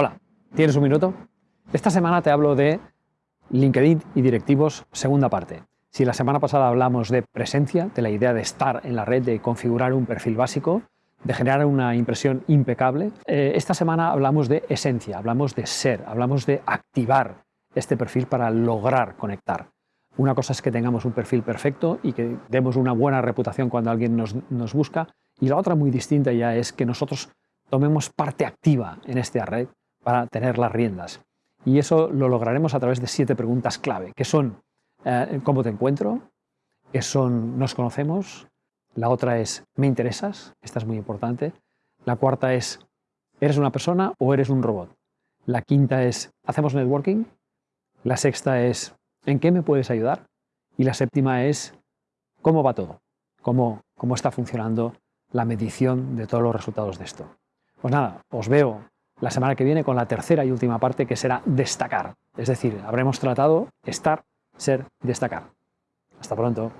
Hola, ¿tienes un minuto? Esta semana te hablo de LinkedIn y directivos, segunda parte. Si la semana pasada hablamos de presencia, de la idea de estar en la red, de configurar un perfil básico, de generar una impresión impecable, eh, esta semana hablamos de esencia, hablamos de ser, hablamos de activar este perfil para lograr conectar. Una cosa es que tengamos un perfil perfecto y que demos una buena reputación cuando alguien nos, nos busca, y la otra muy distinta ya es que nosotros tomemos parte activa en esta red para tener las riendas. Y eso lo lograremos a través de siete preguntas clave, que son eh, ¿cómo te encuentro? que son ¿nos conocemos? La otra es ¿me interesas? Esta es muy importante. La cuarta es ¿eres una persona o eres un robot? La quinta es ¿hacemos networking? La sexta es ¿en qué me puedes ayudar? Y la séptima es ¿cómo va todo? ¿Cómo, cómo está funcionando la medición de todos los resultados de esto? Pues nada, os veo la semana que viene con la tercera y última parte que será destacar. Es decir, habremos tratado estar, ser, destacar. Hasta pronto.